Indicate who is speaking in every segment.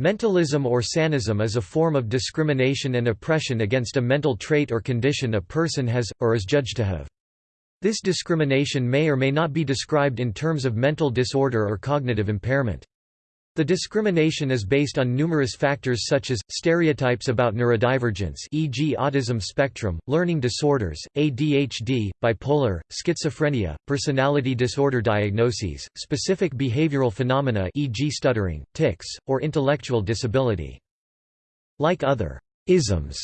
Speaker 1: Mentalism or sanism is a form of discrimination and oppression against a mental trait or condition a person has, or is judged to have. This discrimination may or may not be described in terms of mental disorder or cognitive impairment. The discrimination is based on numerous factors such as, stereotypes about neurodivergence e.g. autism spectrum, learning disorders, ADHD, bipolar, schizophrenia, personality disorder diagnoses, specific behavioral phenomena e.g. stuttering, tics, or intellectual disability. Like other isms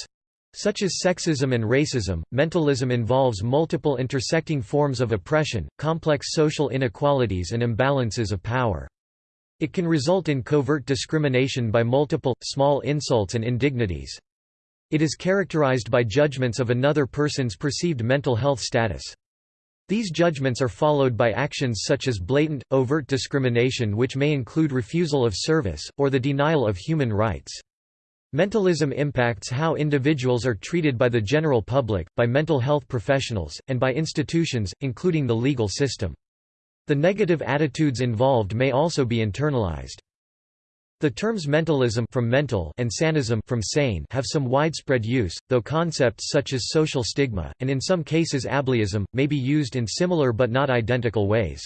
Speaker 1: such as sexism and racism, mentalism involves multiple intersecting forms of oppression, complex social inequalities and imbalances of power. It can result in covert discrimination by multiple, small insults and indignities. It is characterized by judgments of another person's perceived mental health status. These judgments are followed by actions such as blatant, overt discrimination which may include refusal of service, or the denial of human rights. Mentalism impacts how individuals are treated by the general public, by mental health professionals, and by institutions, including the legal system. The negative attitudes involved may also be internalized. The terms mentalism from mental and sanism from sane have some widespread use, though concepts such as social stigma, and in some cases ableism, may be used in similar but not identical ways.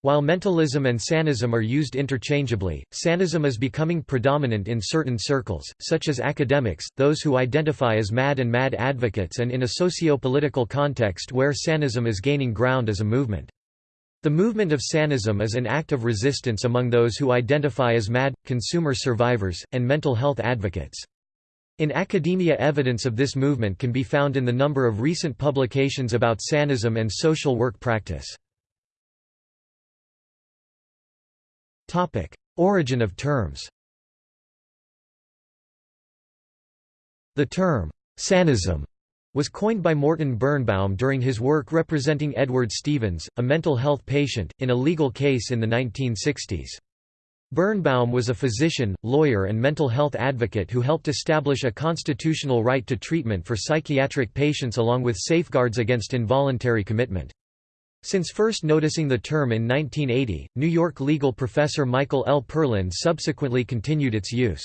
Speaker 1: While mentalism and sanism are used interchangeably, sanism is becoming predominant in certain circles, such as academics, those who identify as mad and mad advocates and in a socio-political context where sanism is gaining ground as a movement. The movement of sanism is an act of resistance among those who identify as MAD, consumer survivors, and mental health advocates. In academia evidence of this movement can be found in the number of recent publications about sanism and social work practice. Origin of terms The term, sanism was coined by Morton Birnbaum during his work representing Edward Stevens, a mental health patient, in a legal case in the 1960s. Birnbaum was a physician, lawyer and mental health advocate who helped establish a constitutional right to treatment for psychiatric patients along with safeguards against involuntary commitment. Since first noticing the term in 1980, New York legal professor Michael L. Perlin subsequently continued its use.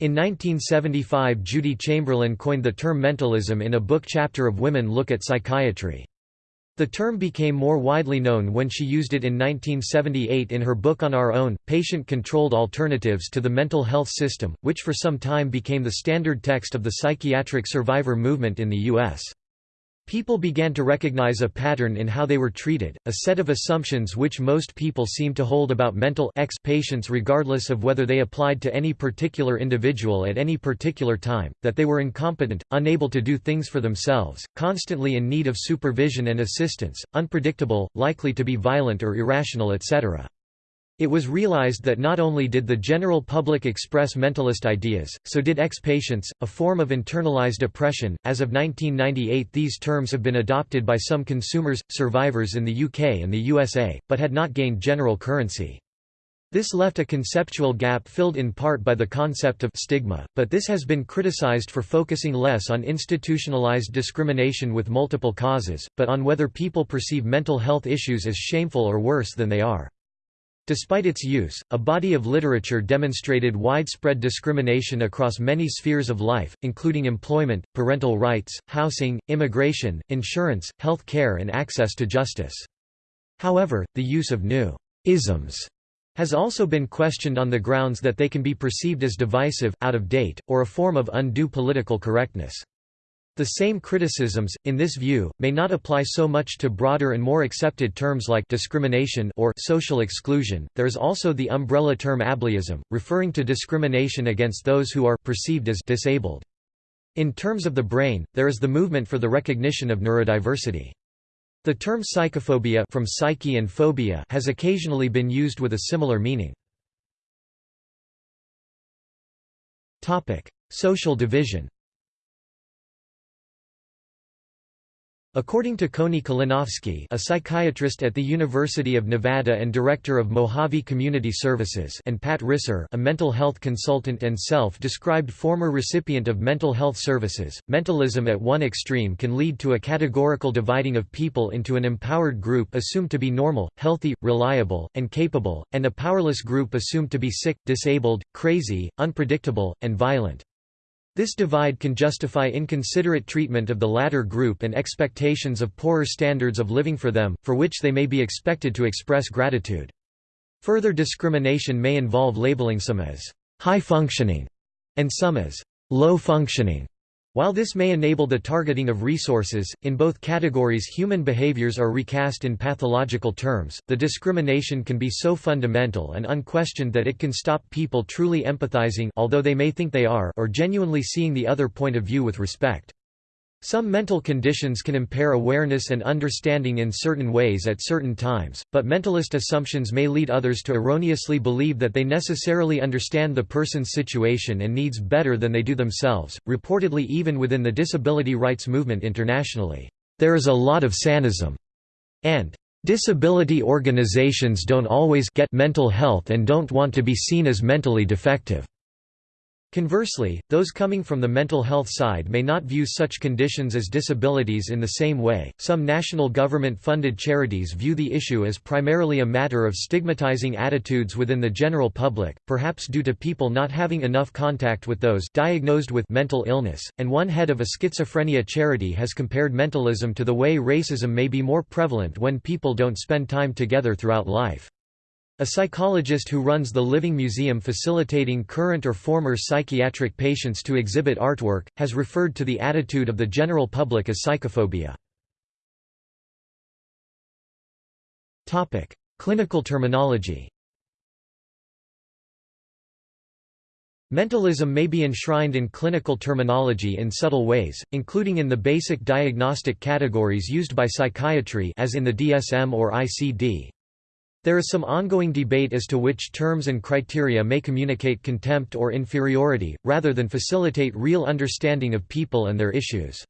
Speaker 1: In 1975 Judi Chamberlin coined the term mentalism in a book chapter of Women Look at Psychiatry. The term became more widely known when she used it in 1978 in her book On Our Own, Patient-Controlled Alternatives to the Mental Health System, which for some time became the standard text of the psychiatric survivor movement in the U.S. People began to recognize a pattern in how they were treated, a set of assumptions which most people seem to hold about mental X patients regardless of whether they applied to any particular individual at any particular time, that they were incompetent, unable to do things for themselves, constantly in need of supervision and assistance, unpredictable, likely to be violent or irrational etc. It was realized that not only did the general public express mentalist ideas, so did ex-patients, a form of internalized oppression. As of 1998 these terms have been adopted by some consumers, survivors in the UK and the USA, but had not gained general currency. This left a conceptual gap filled in part by the concept of stigma, but this has been criticized for focusing less on institutionalized discrimination with multiple causes, but on whether people perceive mental health issues as shameful or worse than they are. Despite its use, a body of literature demonstrated widespread discrimination across many spheres of life, including employment, parental rights, housing, immigration, insurance, health care and access to justice. However, the use of new isms has also been questioned on the grounds that they can be perceived as divisive, out of date, or a form of undue political correctness. The same criticisms, in this view, may not apply so much to broader and more accepted terms like discrimination or social exclusion. There is also the umbrella term ableism, referring to discrimination against those who are perceived as disabled. In terms of the brain, there is the movement for the recognition of neurodiversity. The term psychophobia from psyche and phobia has occasionally been used with a similar meaning. Topic: Social division. According to Coni Kalinowski a psychiatrist at the University of Nevada and director of Mojave Community Services and Pat Risser a mental health consultant and self-described former recipient of mental health services, mentalism at one extreme can lead to a categorical dividing of people into an empowered group assumed to be normal, healthy, reliable, and capable, and a powerless group assumed to be sick, disabled, crazy, unpredictable, and violent. This divide can justify inconsiderate treatment of the latter group and expectations of poorer standards of living for them, for which they may be expected to express gratitude. Further discrimination may involve labeling some as high-functioning and some as low-functioning, while this may enable the targeting of resources, in both categories human behaviors are recast in pathological terms, the discrimination can be so fundamental and unquestioned that it can stop people truly empathizing although they may think they are or genuinely seeing the other point of view with respect. Some mental conditions can impair awareness and understanding in certain ways at certain times, but mentalist assumptions may lead others to erroneously believe that they necessarily understand the person's situation and needs better than they do themselves, reportedly even within the disability rights movement internationally. There is a lot of sanism, and disability organizations don't always get mental health and don't want to be seen as mentally defective. Conversely, those coming from the mental health side may not view such conditions as disabilities in the same way. Some national government funded charities view the issue as primarily a matter of stigmatizing attitudes within the general public, perhaps due to people not having enough contact with those diagnosed with mental illness, and one head of a schizophrenia charity has compared mentalism to the way racism may be more prevalent when people don't spend time together throughout life. A psychologist who runs the Living Museum facilitating current or former psychiatric patients to exhibit artwork, has referred to the attitude of the general public as psychophobia. Clinical terminology Mentalism may be enshrined in clinical terminology in subtle ways, including in the basic diagnostic categories used by psychiatry as in the DSM or ICD. There is some ongoing debate as to which terms and criteria may communicate contempt or inferiority, rather than facilitate real understanding of people and their issues.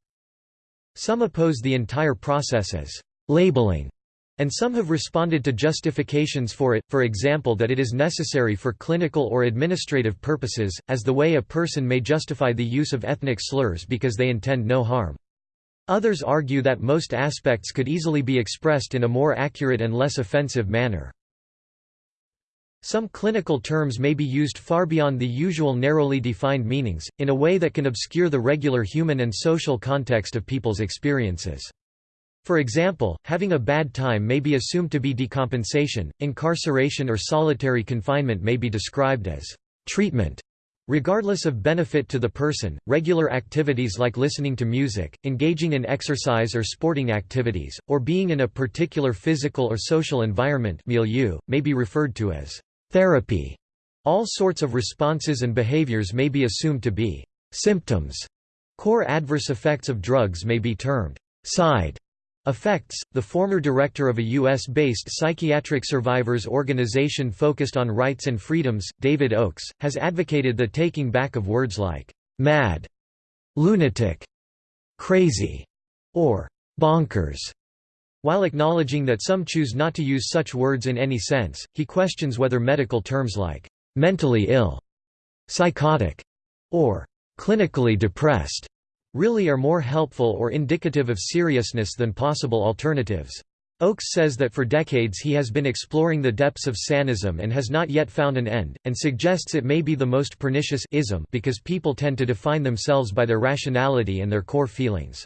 Speaker 1: Some oppose the entire process as labeling, and some have responded to justifications for it, for example that it is necessary for clinical or administrative purposes, as the way a person may justify the use of ethnic slurs because they intend no harm. Others argue that most aspects could easily be expressed in a more accurate and less offensive manner. Some clinical terms may be used far beyond the usual narrowly defined meanings, in a way that can obscure the regular human and social context of people's experiences. For example, having a bad time may be assumed to be decompensation, incarceration or solitary confinement may be described as treatment, Regardless of benefit to the person, regular activities like listening to music, engaging in exercise or sporting activities, or being in a particular physical or social environment milieu, may be referred to as therapy. All sorts of responses and behaviors may be assumed to be symptoms. Core adverse effects of drugs may be termed side Effects The former director of a U.S. based psychiatric survivors organization focused on rights and freedoms, David Oaks, has advocated the taking back of words like mad, lunatic, crazy, or bonkers. While acknowledging that some choose not to use such words in any sense, he questions whether medical terms like mentally ill, psychotic, or clinically depressed really are more helpful or indicative of seriousness than possible alternatives. Oaks says that for decades he has been exploring the depths of sanism and has not yet found an end, and suggests it may be the most pernicious ism because people tend to define themselves by their rationality and their core feelings.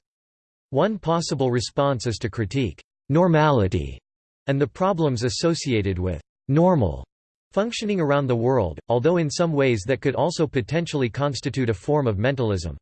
Speaker 1: One possible response is to critique normality and the problems associated with normal functioning around the world, although in some ways that could also potentially constitute a form of mentalism.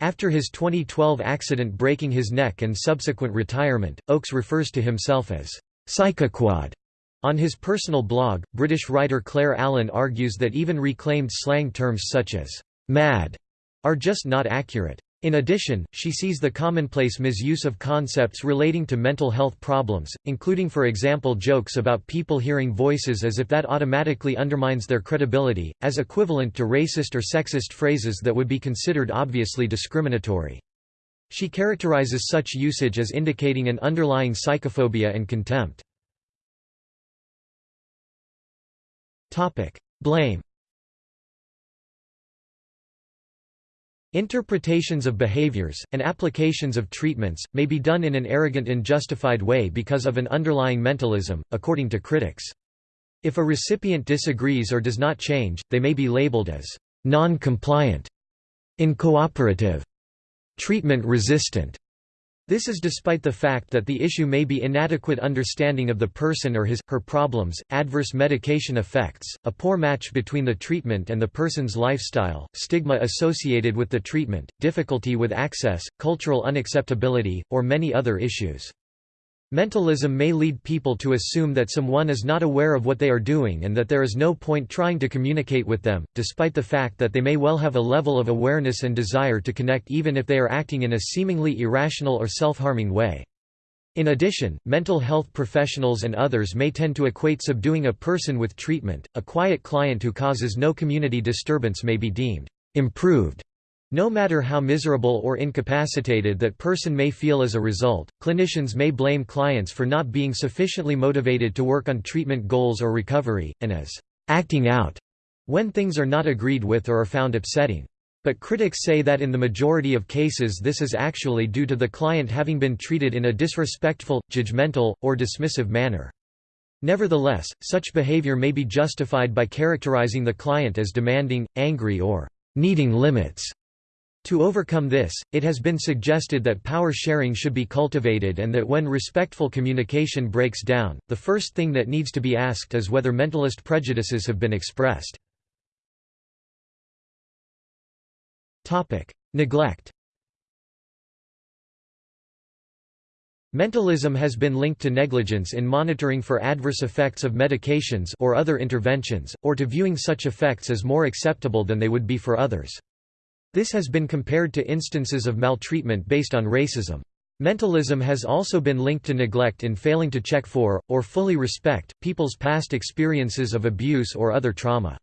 Speaker 1: After his 2012 accident breaking his neck and subsequent retirement, Oaks refers to himself as psychoquad. On his personal blog, British writer Clare Allan argues that even reclaimed slang terms such as mad are just not accurate. In addition, she sees the commonplace misuse of concepts relating to mental health problems, including for example jokes about people hearing voices as if that automatically undermines their credibility, as equivalent to racist or sexist phrases that would be considered obviously discriminatory. She characterizes such usage as indicating an underlying psychophobia and contempt. Blame Interpretations of behaviors, and applications of treatments, may be done in an arrogant and justified way because of an underlying mentalism, according to critics. If a recipient disagrees or does not change, they may be labeled as non-compliant, incooperative, treatment-resistant, this is despite the fact that the issue may be inadequate understanding of the person or his, her problems, adverse medication effects, a poor match between the treatment and the person's lifestyle, stigma associated with the treatment, difficulty with access, cultural unacceptability, or many other issues. Mentalism may lead people to assume that someone is not aware of what they are doing and that there is no point trying to communicate with them, despite the fact that they may well have a level of awareness and desire to connect even if they are acting in a seemingly irrational or self-harming way. In addition, mental health professionals and others may tend to equate subduing a person with treatment. A quiet client who causes no community disturbance may be deemed improved no matter how miserable or incapacitated that person may feel as a result, clinicians may blame clients for not being sufficiently motivated to work on treatment goals or recovery, and as acting out when things are not agreed with or are found upsetting. But critics say that in the majority of cases this is actually due to the client having been treated in a disrespectful, judgmental, or dismissive manner. Nevertheless, such behavior may be justified by characterizing the client as demanding, angry or needing limits. To overcome this, it has been suggested that power sharing should be cultivated and that when respectful communication breaks down, the first thing that needs to be asked is whether mentalist prejudices have been expressed. Neglect Mentalism has been linked to negligence in monitoring for adverse effects of medications or other interventions, or to viewing such effects as more acceptable than they would be for others. This has been compared to instances of maltreatment based on racism. Mentalism has also been linked to neglect in failing to check for, or fully respect, people's past experiences of abuse or other trauma.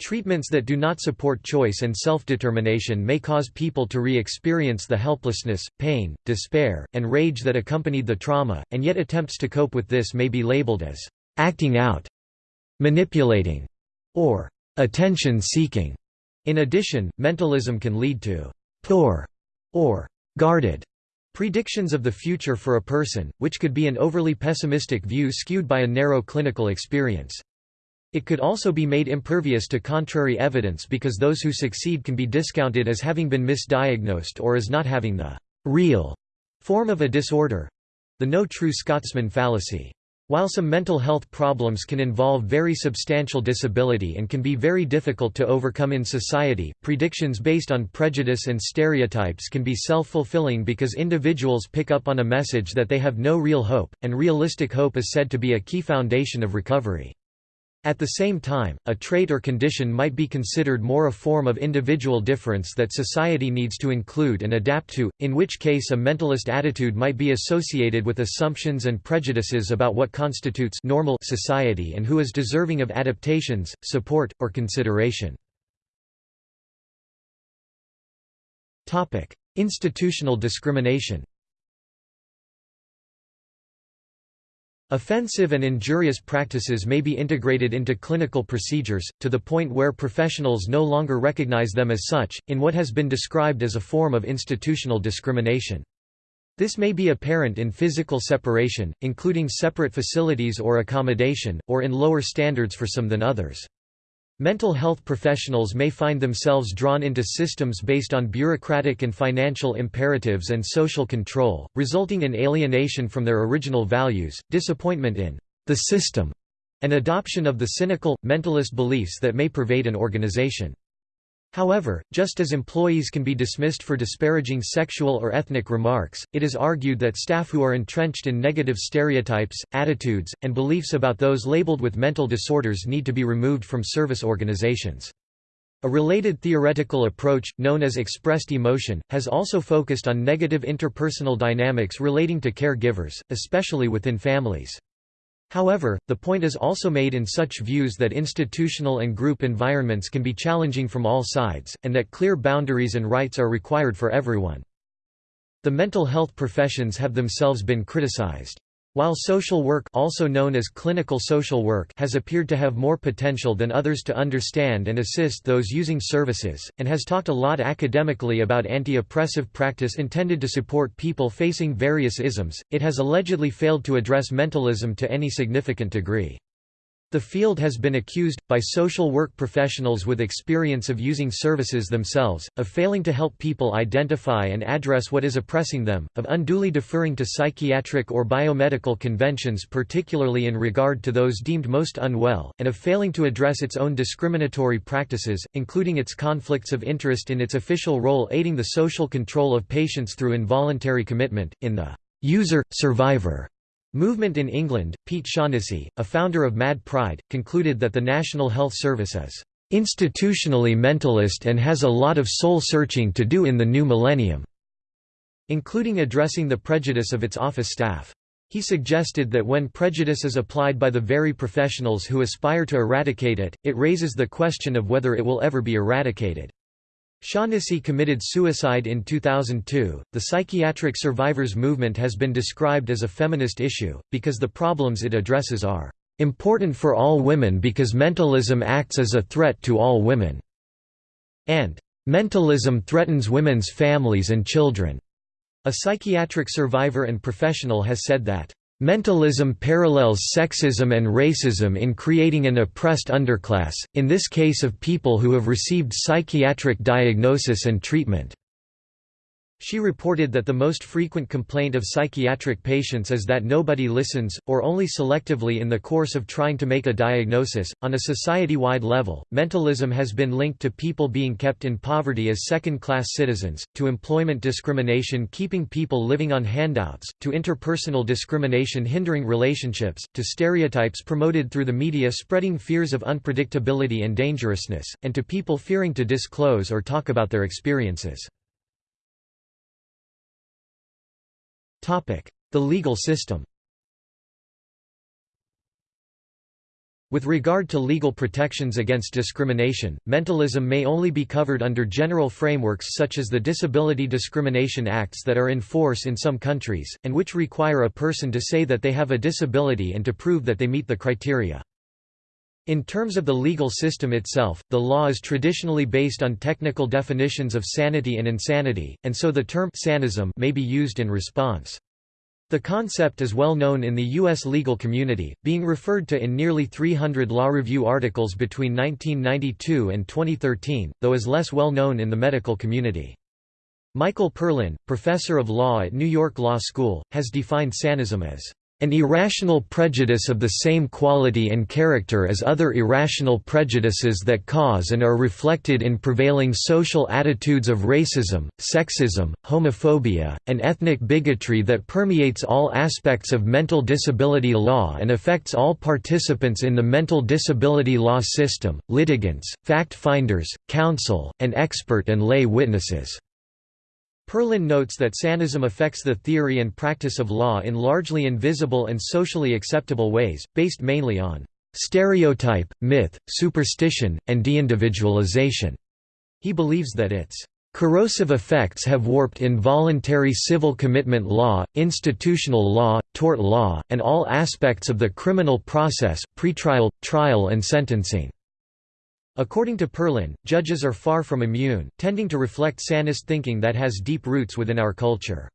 Speaker 1: Treatments that do not support choice and self-determination may cause people to re-experience the helplessness, pain, despair, and rage that accompanied the trauma, and yet attempts to cope with this may be labeled as acting out, manipulating, or attention-seeking. In addition, mentalism can lead to poor or guarded predictions of the future for a person, which could be an overly pessimistic view skewed by a narrow clinical experience. It could also be made impervious to contrary evidence because those who succeed can be discounted as having been misdiagnosed or as not having the real form of a disorder—the no true Scotsman fallacy. While some mental health problems can involve very substantial disability and can be very difficult to overcome in society, predictions based on prejudice and stereotypes can be self-fulfilling because individuals pick up on a message that they have no real hope, and realistic hope is said to be a key foundation of recovery. At the same time, a trait or condition might be considered more a form of individual difference that society needs to include and adapt to, in which case a mentalist attitude might be associated with assumptions and prejudices about what constitutes normal society and who is deserving of adaptations, support, or consideration. Institutional discrimination Offensive and injurious practices may be integrated into clinical procedures, to the point where professionals no longer recognize them as such, in what has been described as a form of institutional discrimination. This may be apparent in physical separation, including separate facilities or accommodation, or in lower standards for some than others. Mental health professionals may find themselves drawn into systems based on bureaucratic and financial imperatives and social control, resulting in alienation from their original values, disappointment in the system, and adoption of the cynical, mentalist beliefs that may pervade an organization. However, just as employees can be dismissed for disparaging sexual or ethnic remarks, it is argued that staff who are entrenched in negative stereotypes, attitudes, and beliefs about those labeled with mental disorders need to be removed from service organizations. A related theoretical approach, known as expressed emotion, has also focused on negative interpersonal dynamics relating to caregivers, especially within families. However, the point is also made in such views that institutional and group environments can be challenging from all sides, and that clear boundaries and rights are required for everyone. The mental health professions have themselves been criticized. While social work also known as clinical social work has appeared to have more potential than others to understand and assist those using services, and has talked a lot academically about anti-oppressive practice intended to support people facing various isms, it has allegedly failed to address mentalism to any significant degree. The field has been accused, by social work professionals with experience of using services themselves, of failing to help people identify and address what is oppressing them, of unduly deferring to psychiatric or biomedical conventions particularly in regard to those deemed most unwell, and of failing to address its own discriminatory practices, including its conflicts of interest in its official role aiding the social control of patients through involuntary commitment, in the user-survivor Movement in England, Pete Shaughnessy, a founder of Mad Pride, concluded that the National Health Service is institutionally mentalist and has a lot of soul-searching to do in the new millennium, including addressing the prejudice of its office staff. He suggested that when prejudice is applied by the very professionals who aspire to eradicate it, it raises the question of whether it will ever be eradicated. Shaughnessy committed suicide in 2002. The psychiatric survivors movement has been described as a feminist issue, because the problems it addresses are important for all women because mentalism acts as a threat to all women, and mentalism threatens women's families and children. A psychiatric survivor and professional has said that Mentalism parallels sexism and racism in creating an oppressed underclass, in this case of people who have received psychiatric diagnosis and treatment. She reported that the most frequent complaint of psychiatric patients is that nobody listens, or only selectively in the course of trying to make a diagnosis. On a society wide level, mentalism has been linked to people being kept in poverty as second class citizens, to employment discrimination keeping people living on handouts, to interpersonal discrimination hindering relationships, to stereotypes promoted through the media spreading fears of unpredictability and dangerousness, and to people fearing to disclose or talk about their experiences. The legal system With regard to legal protections against discrimination, mentalism may only be covered under general frameworks such as the Disability Discrimination Acts that are in force in some countries, and which require a person to say that they have a disability and to prove that they meet the criteria. In terms of the legal system itself, the law is traditionally based on technical definitions of sanity and insanity, and so the term sanism may be used in response. The concept is well known in the U.S. legal community, being referred to in nearly 300 law review articles between 1992 and 2013, though is less well known in the medical community. Michael Perlin, professor of law at New York Law School, has defined sanism as an irrational prejudice of the same quality and character as other irrational prejudices that cause and are reflected in prevailing social attitudes of racism, sexism, homophobia, and ethnic bigotry that permeates all aspects of mental disability law and affects all participants in the mental disability law system, litigants, fact-finders, counsel, and expert and lay witnesses. Perlin notes that Sanism affects the theory and practice of law in largely invisible and socially acceptable ways, based mainly on stereotype, myth, superstition, and deindividualization. He believes that its corrosive effects have warped involuntary civil commitment law, institutional law, tort law, and all aspects of the criminal process, pretrial, trial and sentencing. According to Perlin, judges are far from immune, tending to reflect sanist thinking that has deep roots within our culture.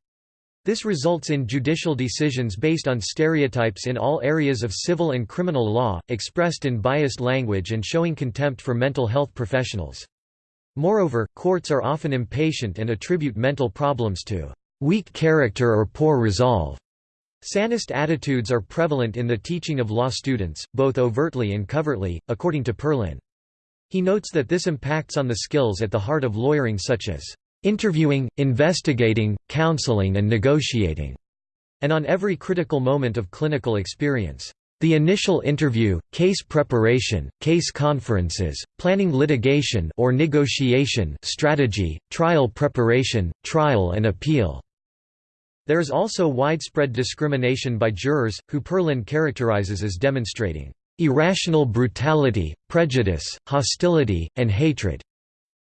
Speaker 1: This results in judicial decisions based on stereotypes in all areas of civil and criminal law, expressed in biased language and showing contempt for mental health professionals. Moreover, courts are often impatient and attribute mental problems to weak character or poor resolve. Sanist attitudes are prevalent in the teaching of law students, both overtly and covertly, according to Perlin. He notes that this impacts on the skills at the heart of lawyering such as interviewing, investigating, counseling and negotiating, and on every critical moment of clinical experience. The initial interview, case preparation, case conferences, planning litigation or negotiation strategy, trial preparation, trial and appeal. There is also widespread discrimination by jurors, who Perlin characterizes as demonstrating irrational brutality, prejudice, hostility, and hatred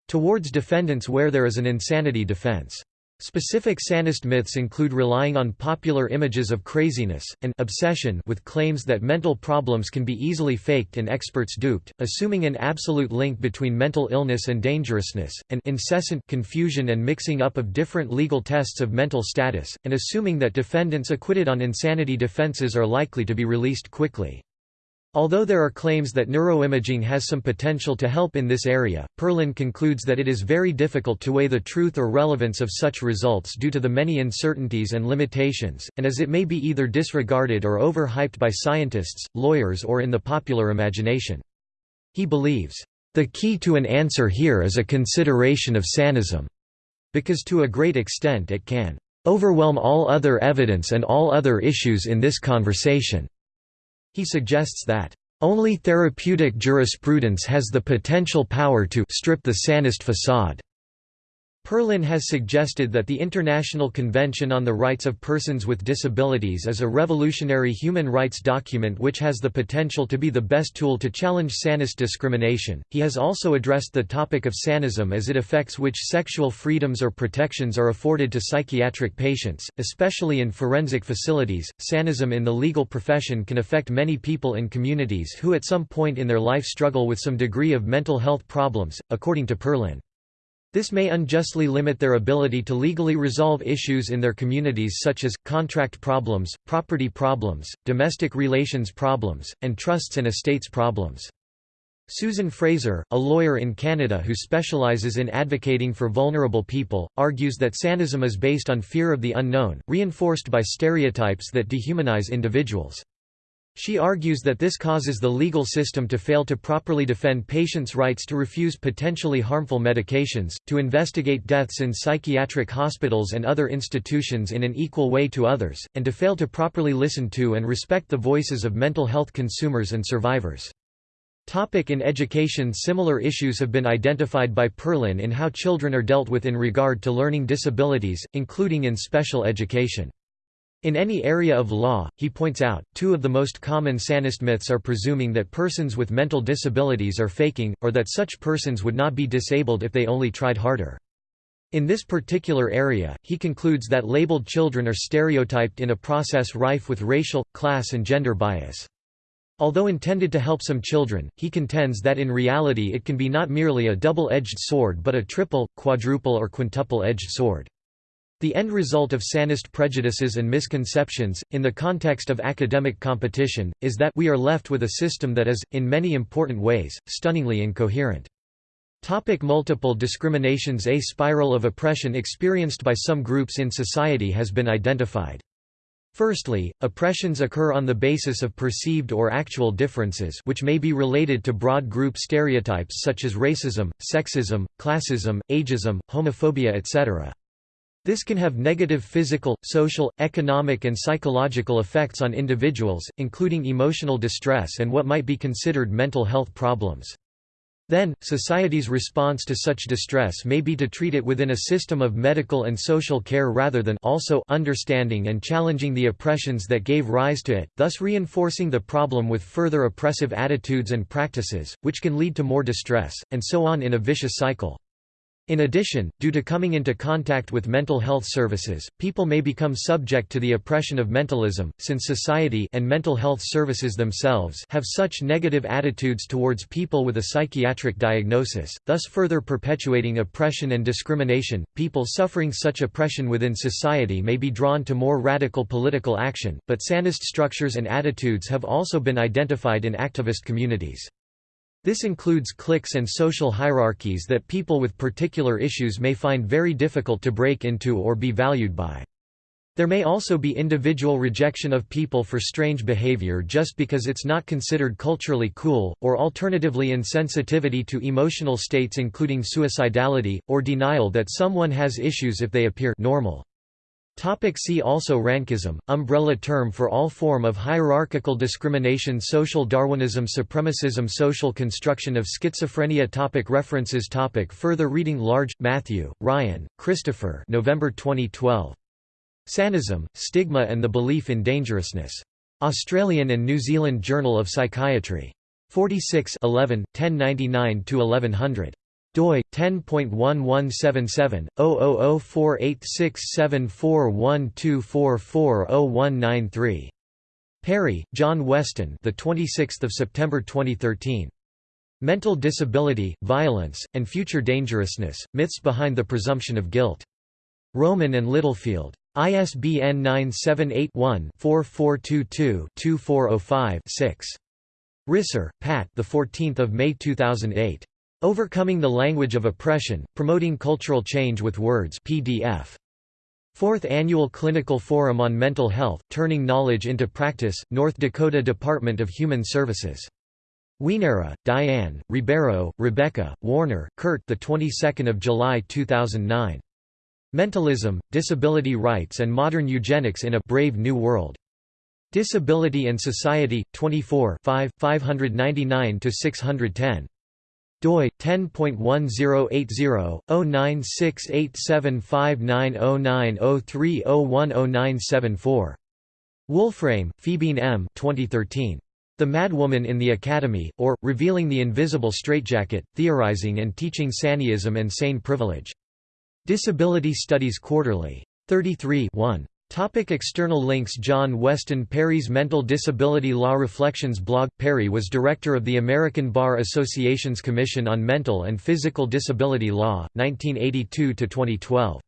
Speaker 1: towards defendants where there is an insanity defense. Specific sanist myths include relying on popular images of craziness, and obsession with claims that mental problems can be easily faked and experts duped, assuming an absolute link between mental illness and dangerousness, and incessant confusion and mixing up of different legal tests of mental status, and assuming that defendants acquitted on insanity defenses are likely to be released quickly. Although there are claims that neuroimaging has some potential to help in this area, Perlin concludes that it is very difficult to weigh the truth or relevance of such results due to the many uncertainties and limitations, and as it may be either disregarded or overhyped by scientists, lawyers or in the popular imagination. He believes, "...the key to an answer here is a consideration of sanism," because to a great extent it can "...overwhelm all other evidence and all other issues in this conversation." He suggests that, "...only therapeutic jurisprudence has the potential power to strip the sanist facade." Perlin has suggested that the International Convention on the Rights of Persons with Disabilities is a revolutionary human rights document which has the potential to be the best tool to challenge sanist discrimination. He has also addressed the topic of sanism as it affects which sexual freedoms or protections are afforded to psychiatric patients, especially in forensic facilities. Sanism in the legal profession can affect many people in communities who at some point in their life struggle with some degree of mental health problems, according to Perlin. This may unjustly limit their ability to legally resolve issues in their communities such as, contract problems, property problems, domestic relations problems, and trusts and estates problems. Susan Fraser, a lawyer in Canada who specializes in advocating for vulnerable people, argues that sanism is based on fear of the unknown, reinforced by stereotypes that dehumanize individuals. She argues that this causes the legal system to fail to properly defend patients' rights to refuse potentially harmful medications, to investigate deaths in psychiatric hospitals and other institutions in an equal way to others, and to fail to properly listen to and respect the voices of mental health consumers and survivors. Topic in education Similar issues have been identified by Perlin in how children are dealt with in regard to learning disabilities, including in special education. In any area of law, he points out, two of the most common sanist myths are presuming that persons with mental disabilities are faking, or that such persons would not be disabled if they only tried harder. In this particular area, he concludes that labeled children are stereotyped in a process rife with racial, class and gender bias. Although intended to help some children, he contends that in reality it can be not merely a double-edged sword but a triple, quadruple or quintuple-edged sword. The end result of sanist prejudices and misconceptions, in the context of academic competition, is that we are left with a system that is, in many important ways, stunningly incoherent. Topic multiple discriminations A spiral of oppression experienced by some groups in society has been identified. Firstly, oppressions occur on the basis of perceived or actual differences which may be related to broad group stereotypes such as racism, sexism, classism, ageism, homophobia etc. This can have negative physical, social, economic and psychological effects on individuals, including emotional distress and what might be considered mental health problems. Then, society's response to such distress may be to treat it within a system of medical and social care rather than also understanding and challenging the oppressions that gave rise to it, thus reinforcing the problem with further oppressive attitudes and practices, which can lead to more distress, and so on in a vicious cycle. In addition, due to coming into contact with mental health services, people may become subject to the oppression of mentalism, since society and mental health services themselves have such negative attitudes towards people with a psychiatric diagnosis, thus further perpetuating oppression and discrimination. People suffering such oppression within society may be drawn to more radical political action, but sanist structures and attitudes have also been identified in activist communities. This includes cliques and social hierarchies that people with particular issues may find very difficult to break into or be valued by. There may also be individual rejection of people for strange behavior just because it's not considered culturally cool, or alternatively insensitivity to emotional states including suicidality, or denial that someone has issues if they appear normal. Topic see also Rankism, umbrella term for all form of hierarchical discrimination Social Darwinism Supremacism Social construction of schizophrenia topic References topic Further reading Large, Matthew, Ryan, Christopher November 2012. Sanism, Stigma and the Belief in Dangerousness. Australian and New Zealand Journal of Psychiatry. 46 11, 1099–1100 doi 10.1177/0048674124401993. Parry, John Weston. The 26th of September 2013. Mental Disability, Violence, and Future Dangerousness: Myths Behind the Presumption of Guilt. Rowman and Littlefield. ISBN 978-1-4422-2405-6. Risser, Pat. The 14th of May 2008. Overcoming the Language of Oppression: Promoting Cultural Change with Words. PDF. Fourth Annual Clinical Forum on Mental Health: Turning Knowledge into Practice. North Dakota Department of Human Services. Wienera, Diane, Ribeiro, Rebecca, Warner, Kurt. The 22nd of July 2009. Mentalism, Disability Rights and Modern Eugenics in a Brave New World. Disability and Society, 24 5, 599–610. Doi 10.1080-09687590903010974. Wolframe, Phoebine M. 2013. The Madwoman in the Academy, or, Revealing the Invisible Straitjacket, Theorizing and Teaching Saniism and Sane Privilege. Disability Studies Quarterly. 33 1. Topic external links John Weston Parry's Mental Disability Law Reflections blog Parry was director of the American Bar Association's Commission on Mental and Physical Disability Law, 1982–2012.